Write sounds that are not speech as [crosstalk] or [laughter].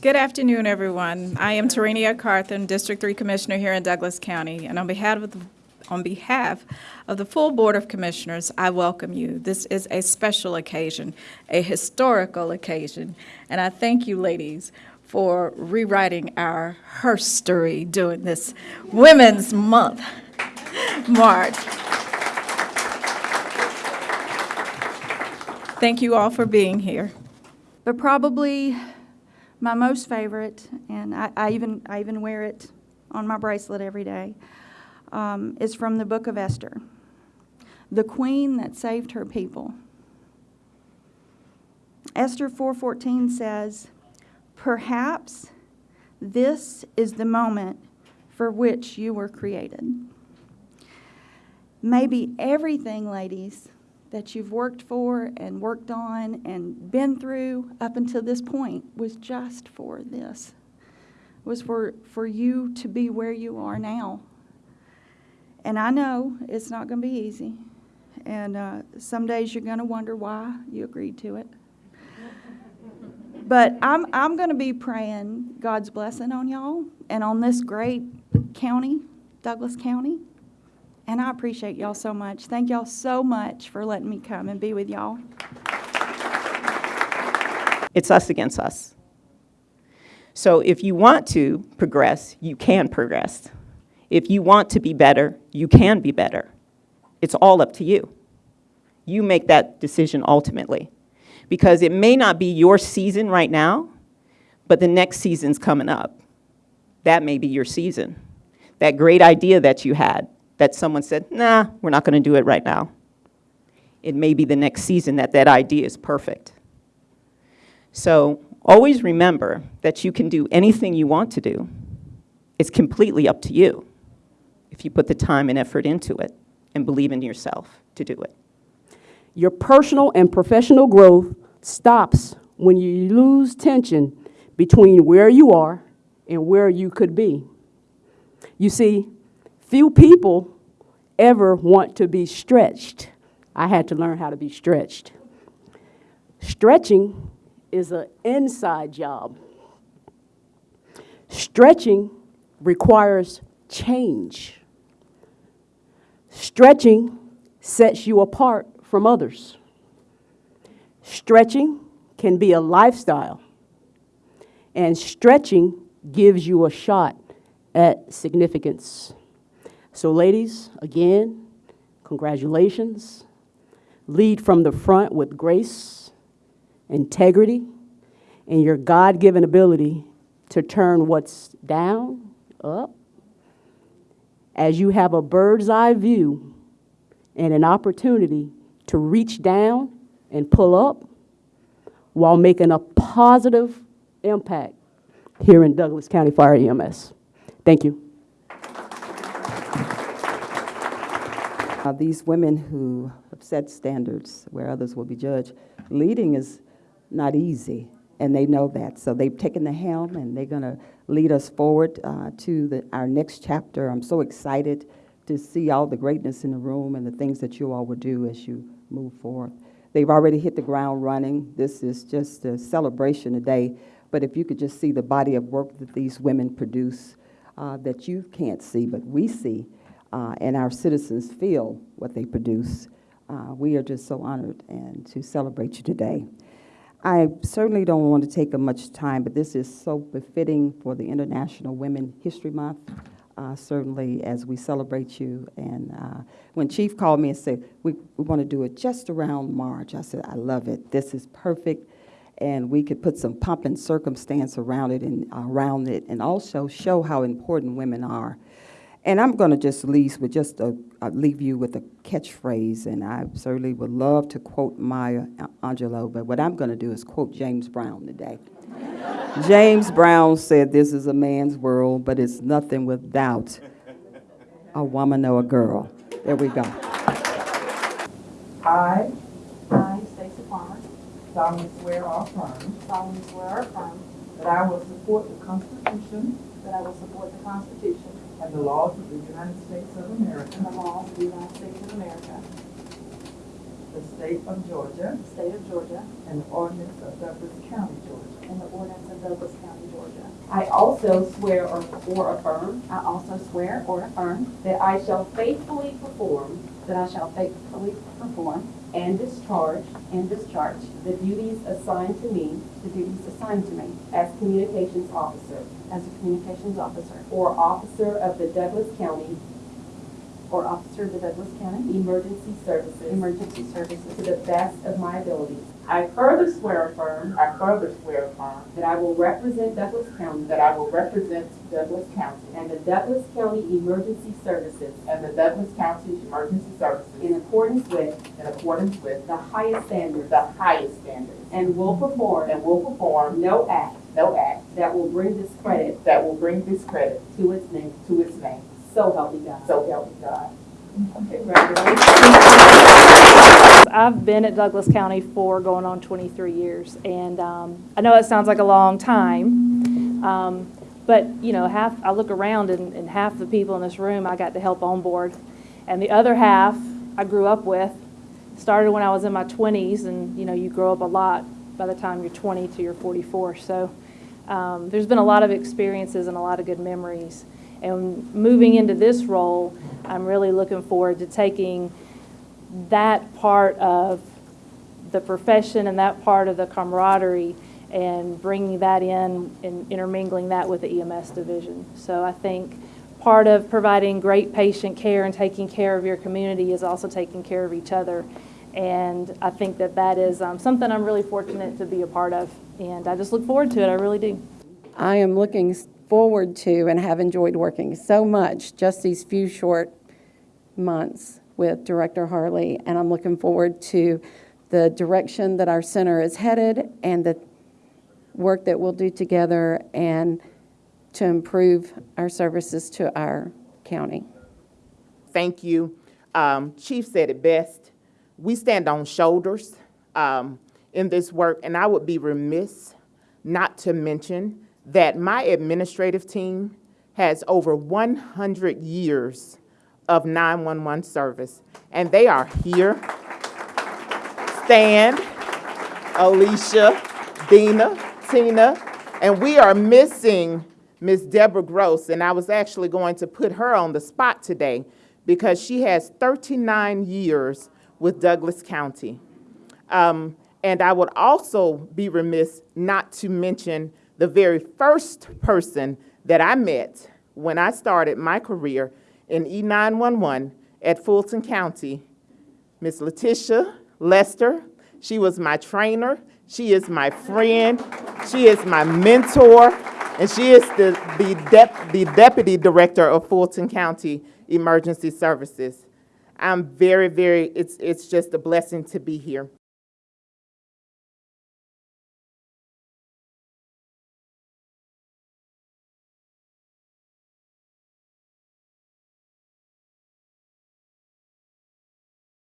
Good afternoon, everyone. I am Tarenia Carthan, District 3 Commissioner here in Douglas County, and on behalf of the, on behalf of the full Board of Commissioners, I welcome you. This is a special occasion, a historical occasion, and I thank you, ladies, for rewriting our herstory during this Women's Month March. Thank you all for being here. But probably my most favorite, and I, I even I even wear it on my bracelet every day, um, is from the book of Esther. The queen that saved her people. Esther 4:14 says, "Perhaps this is the moment for which you were created." Maybe everything, ladies, that you've worked for and worked on and been through up until this point was just for this was for for you to be where you are now. And i know it's not going to be easy and uh, some days you're going to wonder why you agreed to it. But i'm, I'm going to be praying god's blessing on y'all and on this great county douglas county and I appreciate y'all so much. Thank y'all so much for letting me come and be with y'all. It's us against us. So if you want to progress, you can progress. If you want to be better, you can be better. It's all up to you. You make that decision ultimately. Because it may not be your season right now, but the next season's coming up. That may be your season. That great idea that you had, that someone said, nah, we're not going to do it right now. It may be the next season that that idea is perfect. So always remember that you can do anything you want to do. It's completely up to you if you put the time and effort into it and believe in yourself to do it. Your personal and professional growth stops when you lose tension between where you are and where you could be. You see, Few people ever want to be stretched. I had to learn how to be stretched. Stretching is an inside job. Stretching requires change. Stretching sets you apart from others. Stretching can be a lifestyle. And stretching gives you a shot at significance. So ladies, again, congratulations. Lead from the front with grace, integrity, and your God-given ability to turn what's down up. As you have a bird's eye view and an opportunity to reach down and pull up while making a positive impact here in Douglas County Fire EMS. Thank you. Uh, these women who have set standards where others will be judged, leading is not easy, and they know that. So they've taken the helm, and they're going to lead us forward uh, to the, our next chapter. I'm so excited to see all the greatness in the room and the things that you all will do as you move forward. They've already hit the ground running. This is just a celebration today. But if you could just see the body of work that these women produce uh, that you can't see, but we see, uh, and our citizens feel what they produce. Uh, we are just so honored and to celebrate you today. I certainly don't want to take much time, but this is so befitting for the International Women History Month, uh, certainly as we celebrate you. And uh, when Chief called me and said, we, we want to do it just around March, I said, I love it. This is perfect. And we could put some pomp and circumstance around it and around it and also show how important women are. And I'm going to just leave with just a, uh, leave you with a catchphrase, and I certainly would love to quote Maya Angelou, but what I'm going to do is quote James Brown today. [laughs] James Brown said, "This is a man's world, but it's nothing without a woman or a girl." There we go. I I, Stacy Palmer, solemnly swear or affirm solemnly swear or affirm that I will support the Constitution that I will support the Constitution and the laws of the United States of America, and the laws of the United States of America, the state of Georgia, the state of Georgia, and the ordinance of Douglas County, Georgia. and the ordinance of Douglas County, Georgia. I also swear or or affirm. I also swear or affirm. That I shall faithfully perform. That I shall faithfully perform and discharge and discharge the duties assigned to me the duties assigned to me as communications officer as a communications officer or officer of the Douglas County or officer of the Douglas County. Emergency Services. Emergency Services. To the best of my abilities. I further swear affirm. I further swear affirm. That I will represent Douglas County. That I will represent Douglas County. And the Douglas County Emergency Services. And the Douglas County Emergency Services. In accordance with in accordance with the highest standards. the highest standards. And will perform and will perform no act no act that will bring discredit that will bring discredit to its name. to its name. So help me God. So help me God. I've been at Douglas County for going on 23 years, and um, I know it sounds like a long time, um, but, you know, half, I look around and and half the people in this room I got to help on board, and the other half I grew up with, started when I was in my 20s, and, you know, you grow up a lot by the time you're 20 to you're 44, so um, there's been a lot of experiences and a lot of good memories. And moving into this role, I'm really looking forward to taking that part of the profession and that part of the camaraderie and bringing that in and intermingling that with the EMS division. So I think part of providing great patient care and taking care of your community is also taking care of each other. And I think that that is um, something I'm really fortunate to be a part of. And I just look forward to it, I really do. I am looking forward to and have enjoyed working so much just these few short months with Director Harley, and I'm looking forward to the direction that our center is headed and the work that we'll do together and to improve our services to our county. Thank you. Um, Chief said it best. We stand on shoulders um, in this work, and I would be remiss not to mention that my administrative team has over 100 years of 911 service, and they are here. Stan, Alicia, Dina, Tina, and we are missing Miss Deborah Gross, and I was actually going to put her on the spot today because she has 39 years with Douglas County. Um, and I would also be remiss not to mention the very first person that I met when I started my career in E E911 at Fulton County, Miss Letitia Lester. She was my trainer. She is my friend. She is my mentor. And she is the, the, the deputy director of Fulton County Emergency Services. I'm very, very, it's, it's just a blessing to be here.